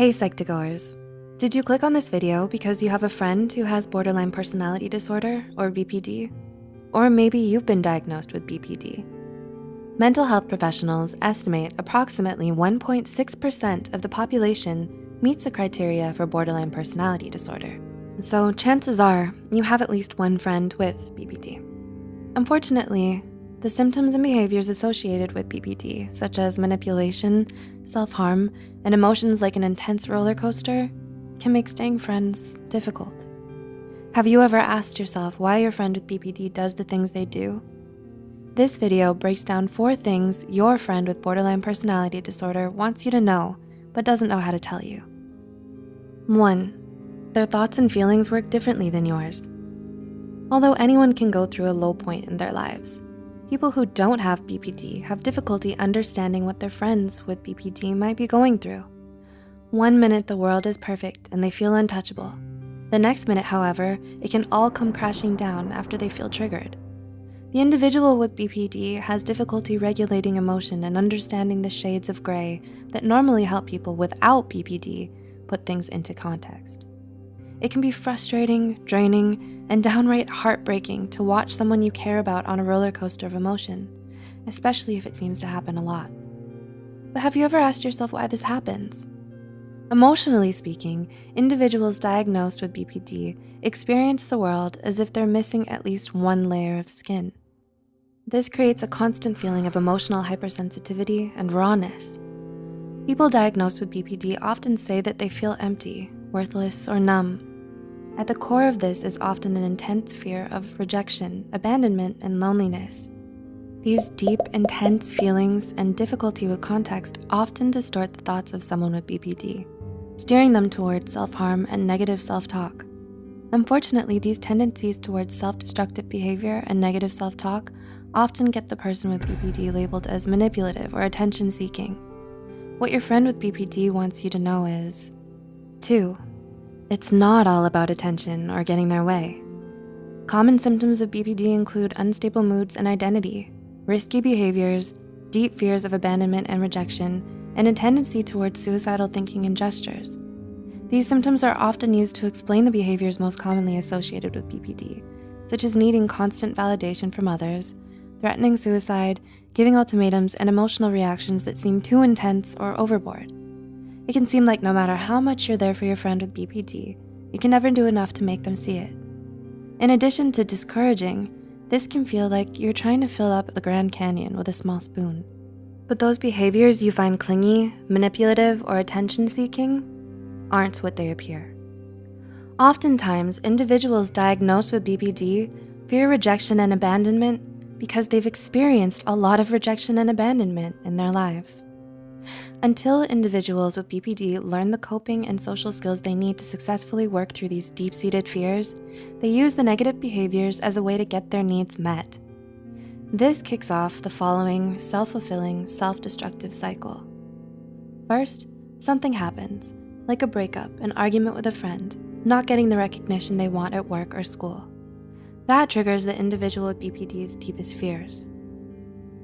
Hey Psych2Goers. Did you click on this video because you have a friend who has borderline personality disorder or BPD? Or maybe you've been diagnosed with BPD. Mental health professionals estimate approximately 1.6% of the population meets the criteria for borderline personality disorder. So chances are you have at least one friend with BPD. Unfortunately, the symptoms and behaviors associated with BPD, such as manipulation, self-harm, and emotions like an intense roller coaster, can make staying friends difficult. Have you ever asked yourself why your friend with BPD does the things they do? This video breaks down four things your friend with borderline personality disorder wants you to know, but doesn't know how to tell you. One, their thoughts and feelings work differently than yours. Although anyone can go through a low point in their lives, People who don't have BPD have difficulty understanding what their friends with BPD might be going through. One minute the world is perfect and they feel untouchable. The next minute, however, it can all come crashing down after they feel triggered. The individual with BPD has difficulty regulating emotion and understanding the shades of gray that normally help people without BPD put things into context. It can be frustrating, draining, and downright heartbreaking to watch someone you care about on a roller coaster of emotion, especially if it seems to happen a lot. But have you ever asked yourself why this happens? Emotionally speaking, individuals diagnosed with BPD experience the world as if they're missing at least one layer of skin. This creates a constant feeling of emotional hypersensitivity and rawness. People diagnosed with BPD often say that they feel empty, worthless, or numb, at the core of this is often an intense fear of rejection, abandonment, and loneliness. These deep, intense feelings and difficulty with context often distort the thoughts of someone with BPD, steering them towards self-harm and negative self-talk. Unfortunately, these tendencies towards self-destructive behavior and negative self-talk often get the person with BPD labeled as manipulative or attention-seeking. What your friend with BPD wants you to know is, two, it's not all about attention or getting their way. Common symptoms of BPD include unstable moods and identity, risky behaviors, deep fears of abandonment and rejection, and a tendency towards suicidal thinking and gestures. These symptoms are often used to explain the behaviors most commonly associated with BPD, such as needing constant validation from others, threatening suicide, giving ultimatums, and emotional reactions that seem too intense or overboard. It can seem like no matter how much you're there for your friend with BPD, you can never do enough to make them see it. In addition to discouraging, this can feel like you're trying to fill up the Grand Canyon with a small spoon. But those behaviors you find clingy, manipulative, or attention-seeking aren't what they appear. Oftentimes, individuals diagnosed with BPD fear rejection and abandonment because they've experienced a lot of rejection and abandonment in their lives. Until individuals with BPD learn the coping and social skills they need to successfully work through these deep-seated fears, they use the negative behaviors as a way to get their needs met. This kicks off the following self-fulfilling, self-destructive cycle. First, something happens, like a breakup, an argument with a friend, not getting the recognition they want at work or school. That triggers the individual with BPD's deepest fears.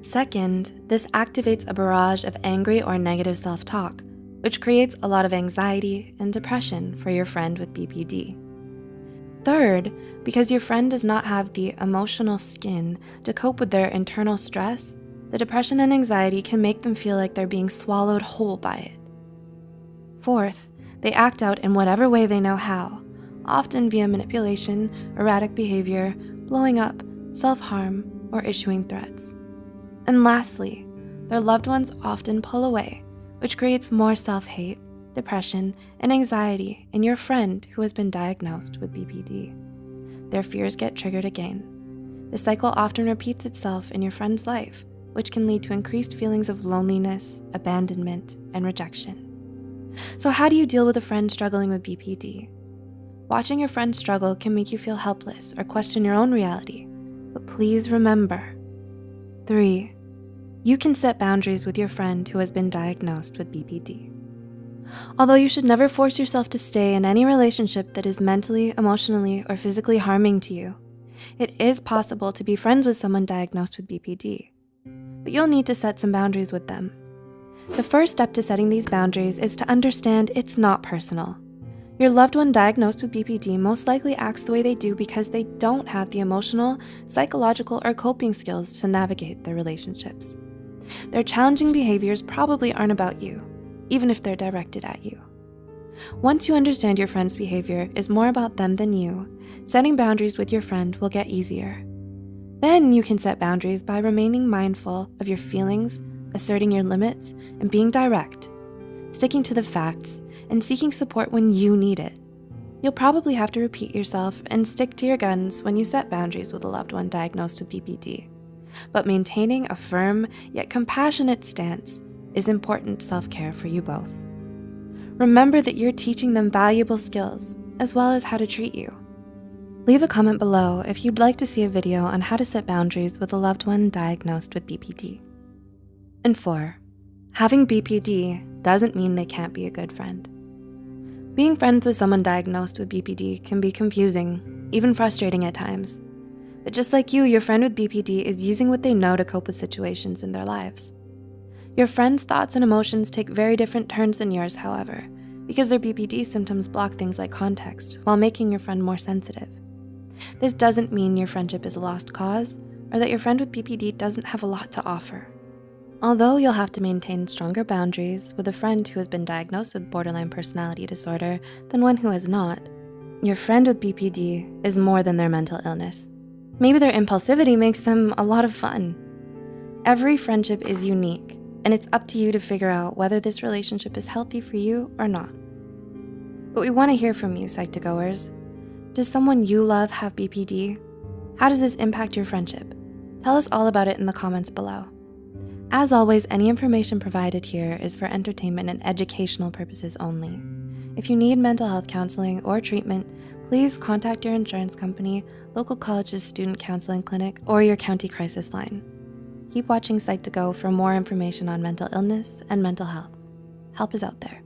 Second, this activates a barrage of angry or negative self-talk, which creates a lot of anxiety and depression for your friend with BPD. Third, because your friend does not have the emotional skin to cope with their internal stress, the depression and anxiety can make them feel like they're being swallowed whole by it. Fourth, they act out in whatever way they know how, often via manipulation, erratic behavior, blowing up, self-harm, or issuing threats. And lastly, their loved ones often pull away, which creates more self-hate, depression, and anxiety in your friend who has been diagnosed with BPD. Their fears get triggered again. The cycle often repeats itself in your friend's life, which can lead to increased feelings of loneliness, abandonment, and rejection. So how do you deal with a friend struggling with BPD? Watching your friend struggle can make you feel helpless or question your own reality, but please remember, three, you can set boundaries with your friend who has been diagnosed with BPD. Although you should never force yourself to stay in any relationship that is mentally, emotionally, or physically harming to you, it is possible to be friends with someone diagnosed with BPD, but you'll need to set some boundaries with them. The first step to setting these boundaries is to understand it's not personal. Your loved one diagnosed with BPD most likely acts the way they do because they don't have the emotional, psychological, or coping skills to navigate their relationships. Their challenging behaviors probably aren't about you, even if they're directed at you. Once you understand your friend's behavior is more about them than you, setting boundaries with your friend will get easier. Then you can set boundaries by remaining mindful of your feelings, asserting your limits, and being direct, sticking to the facts, and seeking support when you need it. You'll probably have to repeat yourself and stick to your guns when you set boundaries with a loved one diagnosed with BPD. But maintaining a firm yet compassionate stance is important self-care for you both. Remember that you're teaching them valuable skills as well as how to treat you. Leave a comment below if you'd like to see a video on how to set boundaries with a loved one diagnosed with BPD. And four, having BPD doesn't mean they can't be a good friend. Being friends with someone diagnosed with BPD can be confusing, even frustrating at times. But just like you, your friend with BPD is using what they know to cope with situations in their lives. Your friend's thoughts and emotions take very different turns than yours, however, because their BPD symptoms block things like context while making your friend more sensitive. This doesn't mean your friendship is a lost cause or that your friend with BPD doesn't have a lot to offer. Although you'll have to maintain stronger boundaries with a friend who has been diagnosed with borderline personality disorder than one who has not, your friend with BPD is more than their mental illness. Maybe their impulsivity makes them a lot of fun. Every friendship is unique and it's up to you to figure out whether this relationship is healthy for you or not. But we wanna hear from you, Psych2Goers. Does someone you love have BPD? How does this impact your friendship? Tell us all about it in the comments below. As always, any information provided here is for entertainment and educational purposes only. If you need mental health counseling or treatment, please contact your insurance company, local college's student counseling clinic, or your county crisis line. Keep watching Psych2Go for more information on mental illness and mental health. Help is out there.